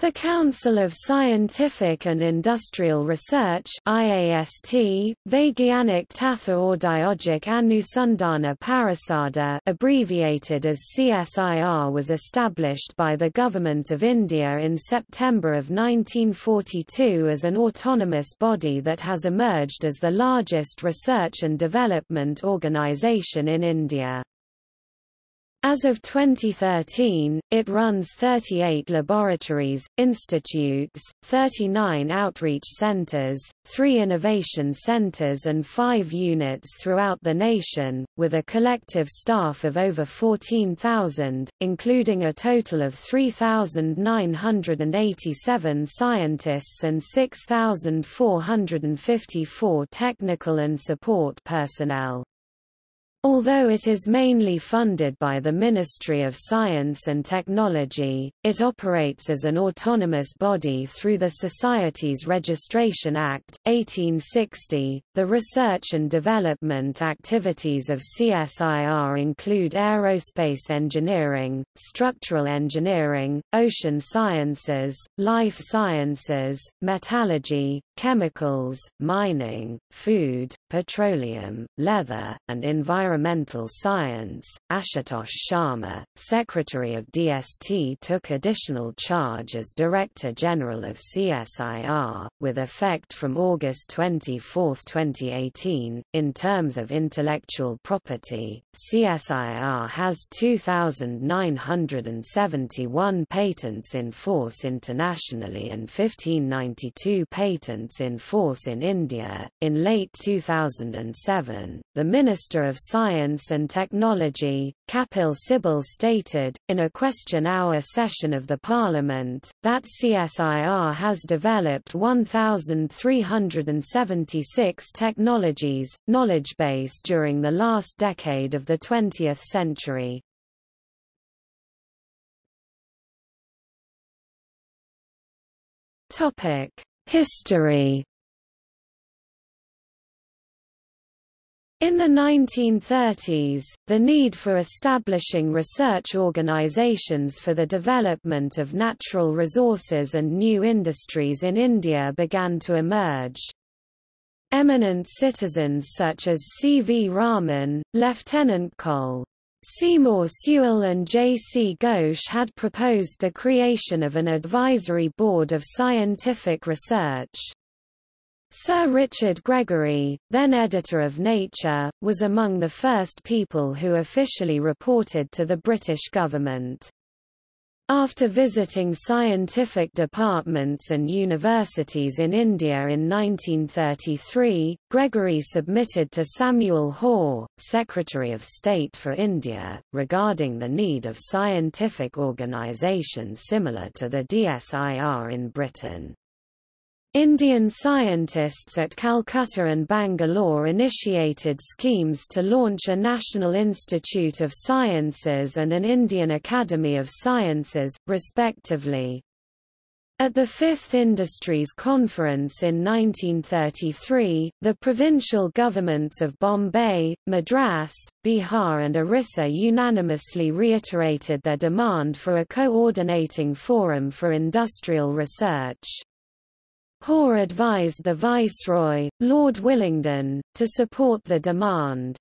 The Council of Scientific and Industrial Research IAST, Vaigyanik Tatha Audyogic Anusandhana Parisada abbreviated as CSIR was established by the Government of India in September of 1942 as an autonomous body that has emerged as the largest research and development organisation in India. As of 2013, it runs 38 laboratories, institutes, 39 outreach centers, 3 innovation centers and 5 units throughout the nation, with a collective staff of over 14,000, including a total of 3,987 scientists and 6,454 technical and support personnel. Although it is mainly funded by the Ministry of Science and Technology, it operates as an autonomous body through the Society's Registration Act, 1860. The research and development activities of CSIR include aerospace engineering, structural engineering, ocean sciences, life sciences, metallurgy, chemicals, mining, food, petroleum, leather, and environmental science. Ashutosh Sharma, Secretary of DST took additional charge as Director General of CSIR, with effect from August 24, 2018. In terms of intellectual property, CSIR has 2,971 patents in force internationally and 1592 patents in force in India. In late 2007, the Minister of Science and Technology, Kapil Sibal stated, in a question hour session of the Parliament, that CSIR has developed 1,376 technologies, knowledge base during the last decade of the 20th century. History In the 1930s, the need for establishing research organizations for the development of natural resources and new industries in India began to emerge. Eminent citizens such as C. V. Raman, Lieutenant Col. Seymour Sewell and J. C. Ghosh had proposed the creation of an advisory board of scientific research. Sir Richard Gregory, then editor of Nature, was among the first people who officially reported to the British government. After visiting scientific departments and universities in India in 1933, Gregory submitted to Samuel Hoare, Secretary of State for India, regarding the need of scientific organisation similar to the DSIR in Britain. Indian scientists at Calcutta and Bangalore initiated schemes to launch a National Institute of Sciences and an Indian Academy of Sciences, respectively. At the Fifth Industries Conference in 1933, the provincial governments of Bombay, Madras, Bihar and Orissa unanimously reiterated their demand for a coordinating forum for industrial research. Hoare advised the Viceroy, Lord Willingdon, to support the demand.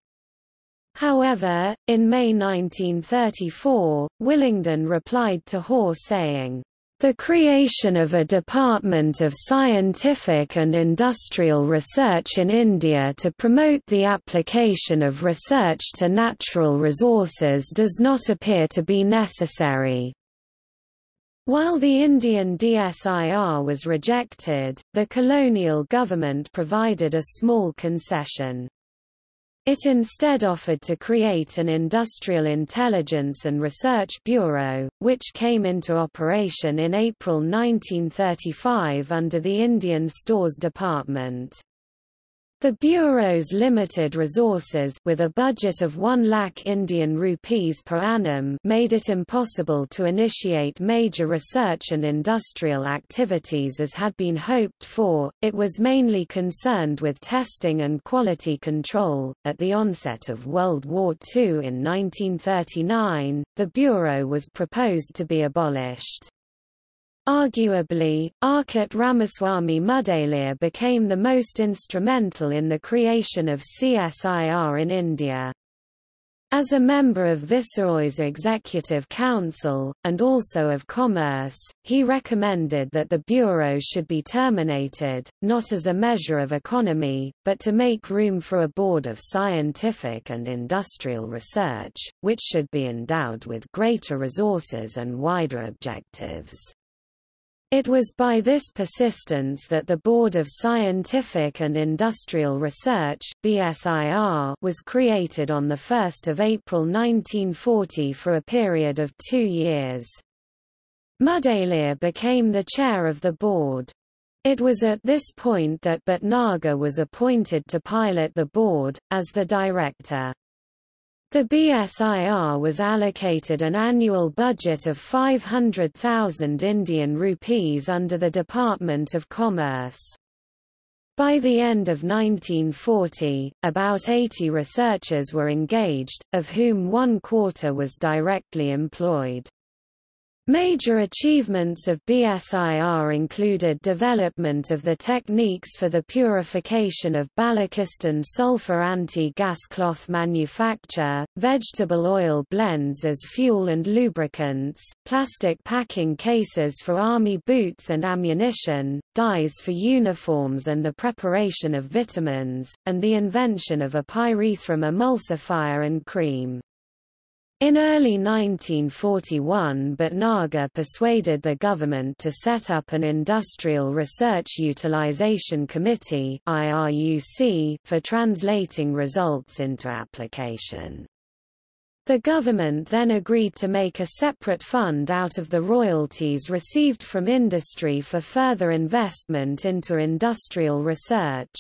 However, in May 1934, Willingdon replied to Hoare saying, the creation of a Department of Scientific and Industrial Research in India to promote the application of research to natural resources does not appear to be necessary. While the Indian DSIR was rejected, the colonial government provided a small concession. It instead offered to create an Industrial Intelligence and Research Bureau, which came into operation in April 1935 under the Indian Stores Department. The Bureau's limited resources with a budget of 1 lakh Indian rupees per annum made it impossible to initiate major research and industrial activities as had been hoped for, it was mainly concerned with testing and quality control. At the onset of World War II in 1939, the Bureau was proposed to be abolished. Arguably, Arcot Ramaswamy Mudaliar became the most instrumental in the creation of CSIR in India. As a member of Viceroy's Executive Council, and also of Commerce, he recommended that the bureau should be terminated, not as a measure of economy, but to make room for a board of scientific and industrial research, which should be endowed with greater resources and wider objectives. It was by this persistence that the Board of Scientific and Industrial Research BSIR was created on 1 April 1940 for a period of two years. Mudaliar became the chair of the board. It was at this point that Bhatnagar was appointed to pilot the board, as the director. The BSIR was allocated an annual budget of 500,000 Indian rupees under the Department of Commerce. By the end of 1940, about 80 researchers were engaged, of whom one quarter was directly employed. Major achievements of BSIR included development of the techniques for the purification of Balochistan sulfur anti-gas cloth manufacture, vegetable oil blends as fuel and lubricants, plastic packing cases for army boots and ammunition, dyes for uniforms and the preparation of vitamins, and the invention of a pyrethrum emulsifier and cream. In early 1941 Bhatnagar persuaded the government to set up an Industrial Research Utilization Committee for translating results into application. The government then agreed to make a separate fund out of the royalties received from industry for further investment into industrial research.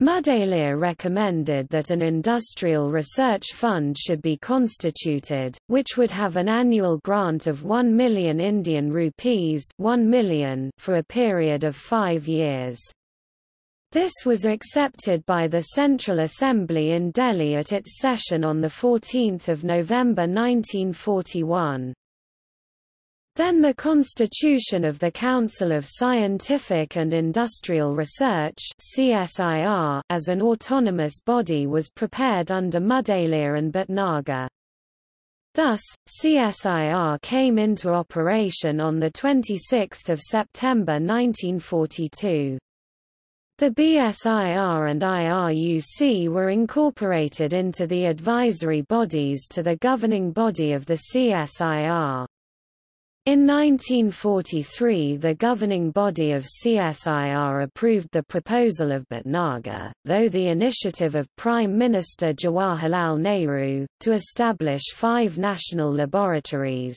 Mudaliar recommended that an industrial research fund should be constituted, which would have an annual grant of 1 million Indian rupees 1 million for a period of five years. This was accepted by the Central Assembly in Delhi at its session on 14 November 1941. Then the constitution of the Council of Scientific and Industrial Research CSIR as an autonomous body was prepared under Mudaliar and Bhatnagar. Thus, CSIR came into operation on 26 September 1942. The BSIR and IRUC were incorporated into the advisory bodies to the governing body of the CSIR. In 1943 the governing body of CSIR approved the proposal of Bhatnagar, though the initiative of Prime Minister Jawaharlal Nehru, to establish five national laboratories,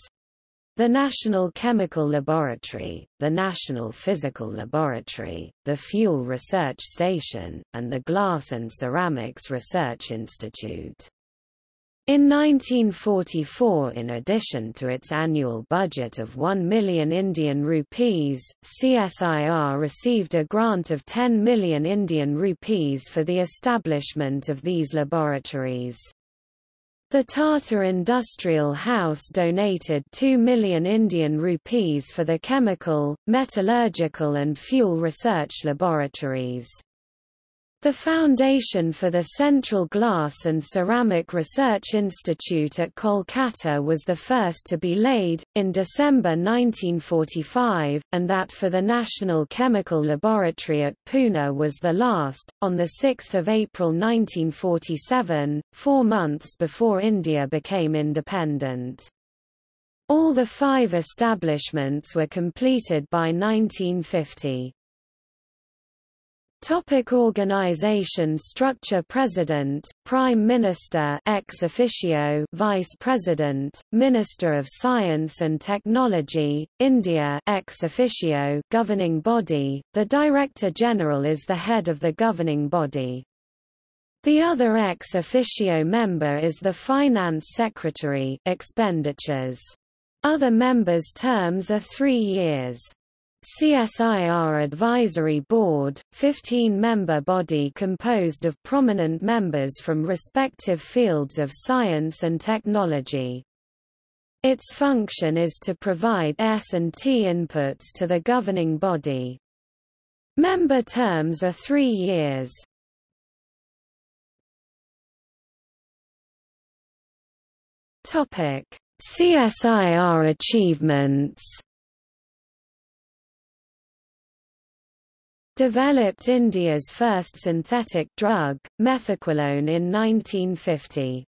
the National Chemical Laboratory, the National Physical Laboratory, the Fuel Research Station, and the Glass and Ceramics Research Institute. In 1944 in addition to its annual budget of 1 million Indian rupees, CSIR received a grant of 10 million Indian rupees for the establishment of these laboratories. The Tata Industrial House donated 2 million Indian rupees for the chemical, metallurgical and fuel research laboratories. The foundation for the Central Glass and Ceramic Research Institute at Kolkata was the first to be laid, in December 1945, and that for the National Chemical Laboratory at Pune was the last, on 6 April 1947, four months before India became independent. All the five establishments were completed by 1950. Topic organization structure President, Prime Minister ex officio Vice President, Minister of Science and Technology, India ex officio governing body, the Director General is the head of the governing body. The other ex officio member is the Finance Secretary expenditures. Other members' terms are three years. CSIR Advisory Board, 15-member body composed of prominent members from respective fields of science and technology. Its function is to provide S&T inputs to the governing body. Member terms are three years. CSIR achievements Developed India's first synthetic drug, methaqualone in 1950.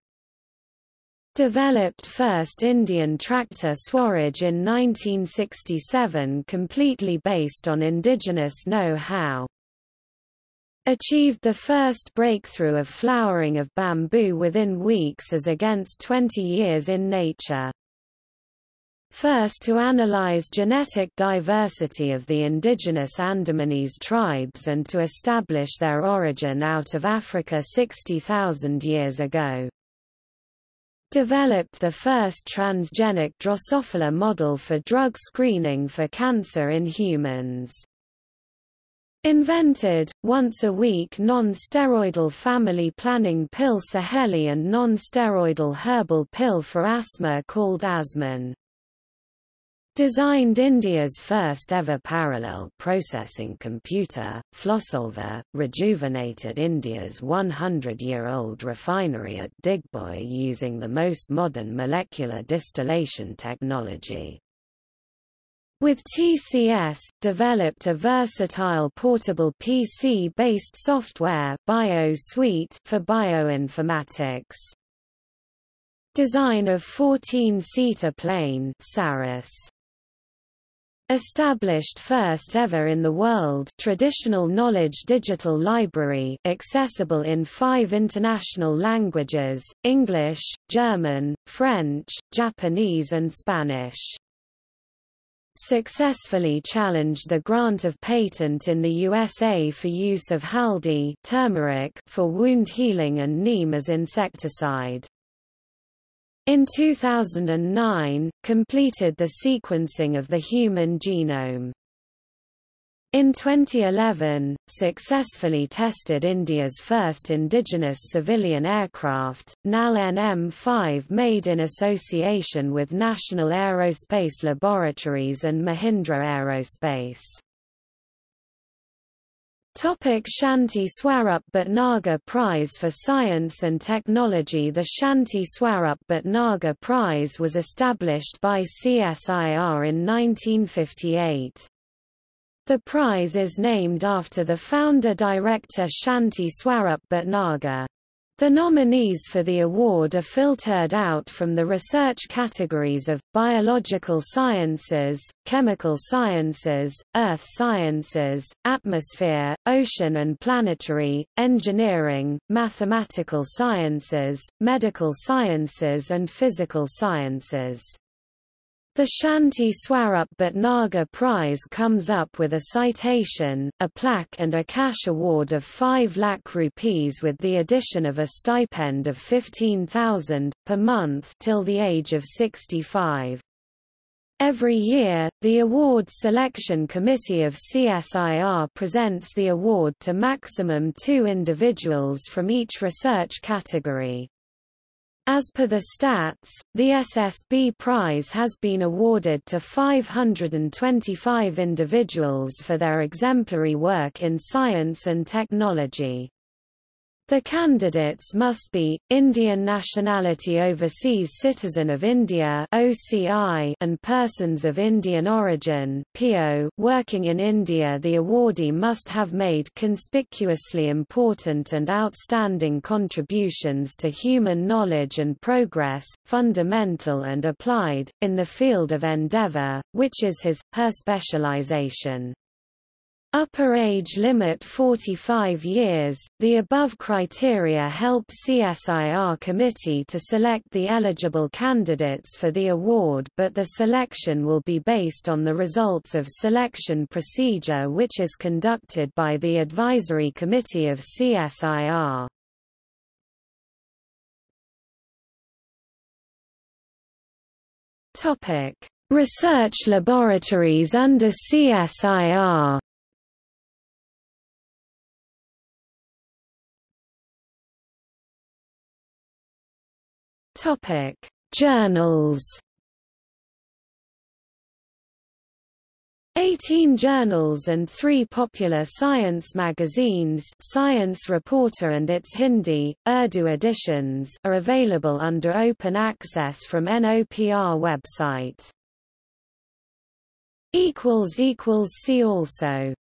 Developed first Indian tractor Swaraj in 1967 completely based on indigenous know-how. Achieved the first breakthrough of flowering of bamboo within weeks as against 20 years in nature. First to analyze genetic diversity of the indigenous Andamanese tribes and to establish their origin out of Africa 60,000 years ago developed the first transgenic Drosophila model for drug screening for cancer in humans. Invented, once-a-week non-steroidal family planning pill Saheli and non-steroidal herbal pill for asthma called Asmon. Designed India's first ever parallel processing computer, Flosolver, rejuvenated India's 100-year-old refinery at Digboi using the most modern molecular distillation technology. With TCS, developed a versatile portable PC-based software Bio Suite for bioinformatics. Design of 14-seater plane Saras. Established first ever in the world traditional knowledge digital library accessible in five international languages, English, German, French, Japanese and Spanish. Successfully challenged the grant of patent in the USA for use of haldi turmeric for wound healing and neem as insecticide. In 2009, completed the sequencing of the human genome. In 2011, successfully tested India's first indigenous civilian aircraft, NAL NM-5 made in association with National Aerospace Laboratories and Mahindra Aerospace. Topic Shanti Swarup Bhatnagar Prize for Science and Technology The Shanti Swarup Bhatnagar Prize was established by CSIR in 1958. The prize is named after the founder-director Shanti Swarup Bhatnagar. The nominees for the award are filtered out from the research categories of, biological sciences, chemical sciences, earth sciences, atmosphere, ocean and planetary, engineering, mathematical sciences, medical sciences and physical sciences. The Shanti Swarup Bhatnagar Prize comes up with a citation, a plaque and a cash award of 5 lakh rupees with the addition of a stipend of 15,000, per month till the age of 65. Every year, the Award Selection Committee of CSIR presents the award to maximum two individuals from each research category. As per the stats, the SSB Prize has been awarded to 525 individuals for their exemplary work in science and technology. The candidates must be, Indian nationality overseas citizen of India OCI and persons of Indian origin PO working in India The awardee must have made conspicuously important and outstanding contributions to human knowledge and progress, fundamental and applied, in the field of endeavour, which is his, her specialization. Upper age limit 45 years. The above criteria help CSIR committee to select the eligible candidates for the award but the selection will be based on the results of selection procedure which is conducted by the advisory committee of CSIR. Topic: Research laboratories under CSIR Topic: Journals. 18 journals and three popular science magazines Science Reporter and its Hindi, Urdu editions are available under open access from NOPR website. See also